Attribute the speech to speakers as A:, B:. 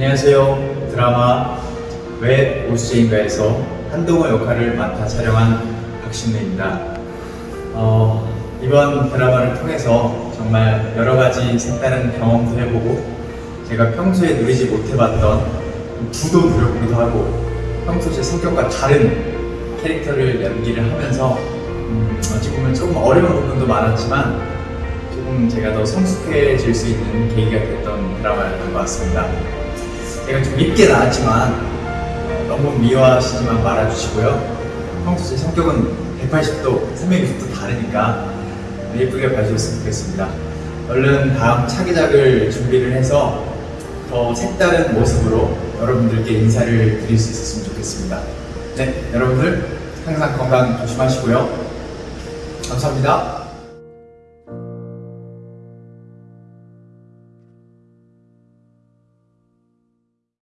A: 안녕하세요. 드라마 왜 오수재인가에서 한동호 역할을 맡아 촬영한 박신우입니다. 어, 이번 드라마를 통해서 정말 여러 가지 색다른 경험도 해보고 제가 평소에 누리지 못해봤던 부도 노력으로도 하고 평소 제 성격과 다른 캐릭터를 연기를 하면서 음, 어찌 보면 조금 어려운 부분도 많았지만 조금 제가 더 성숙해질 수 있는 계기가 됐던 드라마였던 것 같습니다. 제가 좀 밉게 나왔지만 어, 너무 미워하시지만 말아주시고요. 평소 제 성격은 180도, 360도 다르니까 예쁘게 봐주셨으면 좋겠습니다. 얼른 다음 차기작을 준비를 해서 더 색다른 모습으로 여러분들께 인사를 드릴 수 있었으면 좋겠습니다. 네, 여러분들 항상 건강 조심하시고요. 감사합니다.